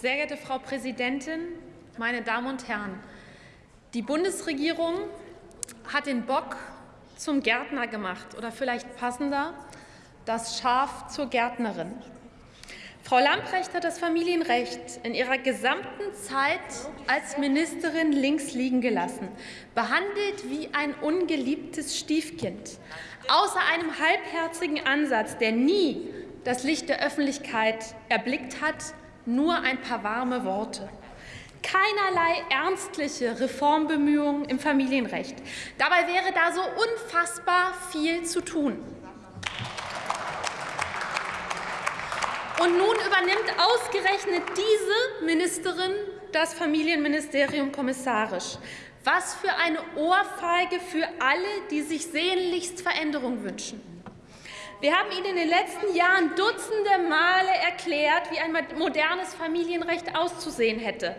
Sehr geehrte Frau Präsidentin, meine Damen und Herren! Die Bundesregierung hat den Bock zum Gärtner gemacht oder vielleicht passender das Schaf zur Gärtnerin. Frau Lamprecht hat das Familienrecht in ihrer gesamten Zeit als Ministerin links liegen gelassen, behandelt wie ein ungeliebtes Stiefkind. Außer einem halbherzigen Ansatz, der nie das Licht der Öffentlichkeit erblickt hat, nur ein paar warme Worte. Keinerlei ernstliche Reformbemühungen im Familienrecht. Dabei wäre da so unfassbar viel zu tun. Und nun übernimmt ausgerechnet diese Ministerin das Familienministerium kommissarisch. Was für eine Ohrfeige für alle, die sich sehnlichst Veränderung wünschen. Wir haben Ihnen in den letzten Jahren dutzende Male erklärt, wie ein modernes Familienrecht auszusehen hätte.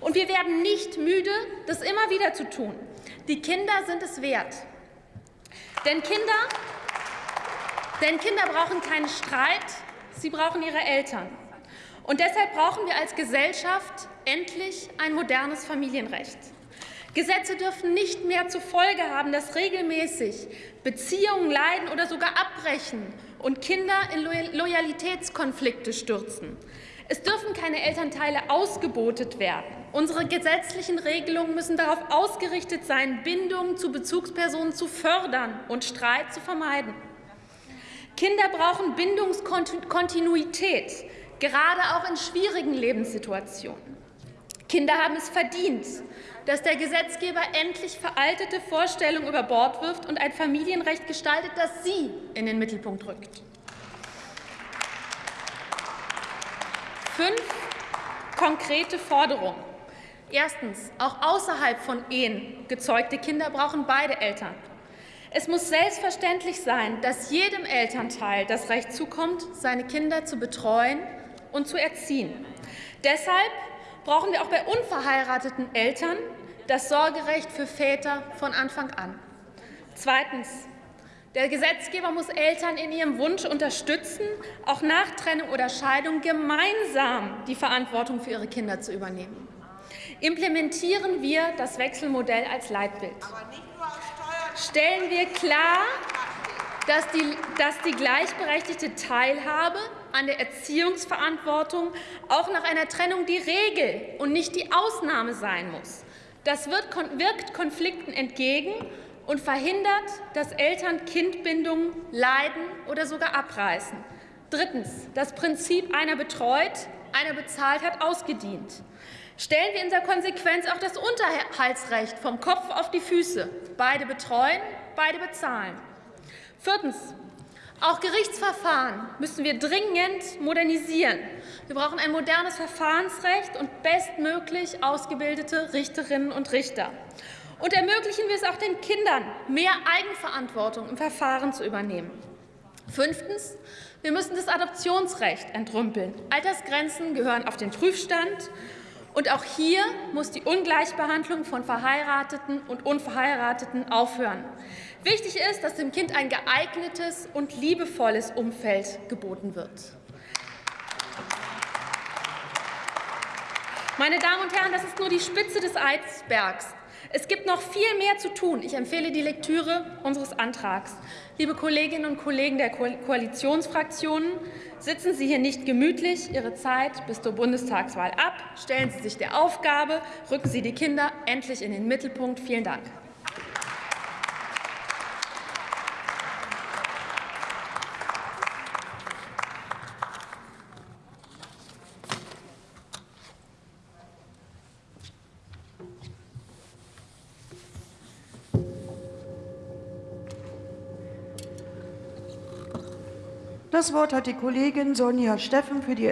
Und wir werden nicht müde, das immer wieder zu tun. Die Kinder sind es wert. Denn Kinder, denn Kinder brauchen keinen Streit, sie brauchen ihre Eltern. Und deshalb brauchen wir als Gesellschaft endlich ein modernes Familienrecht. Gesetze dürfen nicht mehr zur Folge haben, dass regelmäßig Beziehungen leiden oder sogar abbrechen und Kinder in Loyalitätskonflikte stürzen. Es dürfen keine Elternteile ausgebotet werden. Unsere gesetzlichen Regelungen müssen darauf ausgerichtet sein, Bindungen zu Bezugspersonen zu fördern und Streit zu vermeiden. Kinder brauchen Bindungskontinuität, gerade auch in schwierigen Lebenssituationen. Kinder haben es verdient, dass der Gesetzgeber endlich veraltete Vorstellungen über Bord wirft und ein Familienrecht gestaltet, das sie in den Mittelpunkt rückt. Fünf konkrete Forderungen. Erstens. Auch außerhalb von Ehen gezeugte Kinder brauchen beide Eltern. Es muss selbstverständlich sein, dass jedem Elternteil das Recht zukommt, seine Kinder zu betreuen und zu erziehen. Deshalb brauchen wir auch bei unverheirateten Eltern das Sorgerecht für Väter von Anfang an. Zweitens. Der Gesetzgeber muss Eltern in ihrem Wunsch unterstützen, auch nach Trennung oder Scheidung gemeinsam die Verantwortung für ihre Kinder zu übernehmen. Implementieren wir das Wechselmodell als Leitbild. Stellen wir klar, dass die, dass die gleichberechtigte Teilhabe an der Erziehungsverantwortung auch nach einer Trennung die Regel und nicht die Ausnahme sein muss. Das wirkt Konflikten entgegen und verhindert, dass Eltern Kindbindungen leiden oder sogar abreißen. Drittens. Das Prinzip einer betreut, einer bezahlt hat ausgedient. Stellen wir in der Konsequenz auch das Unterhaltsrecht vom Kopf auf die Füße. Beide betreuen, beide bezahlen. Viertens. Auch Gerichtsverfahren müssen wir dringend modernisieren. Wir brauchen ein modernes Verfahrensrecht und bestmöglich ausgebildete Richterinnen und Richter. Und ermöglichen wir es auch den Kindern, mehr Eigenverantwortung im Verfahren zu übernehmen. Fünftens. Wir müssen das Adoptionsrecht entrümpeln. Altersgrenzen gehören auf den Prüfstand. Und auch hier muss die Ungleichbehandlung von Verheirateten und Unverheirateten aufhören. Wichtig ist, dass dem Kind ein geeignetes und liebevolles Umfeld geboten wird. Meine Damen und Herren, das ist nur die Spitze des Eisbergs. Es gibt noch viel mehr zu tun. Ich empfehle die Lektüre unseres Antrags. Liebe Kolleginnen und Kollegen der Koalitionsfraktionen, sitzen Sie hier nicht gemütlich Ihre Zeit bis zur Bundestagswahl ab. Stellen Sie sich der Aufgabe, rücken Sie die Kinder endlich in den Mittelpunkt. Vielen Dank. Das Wort hat die Kollegin Sonja Steffen für die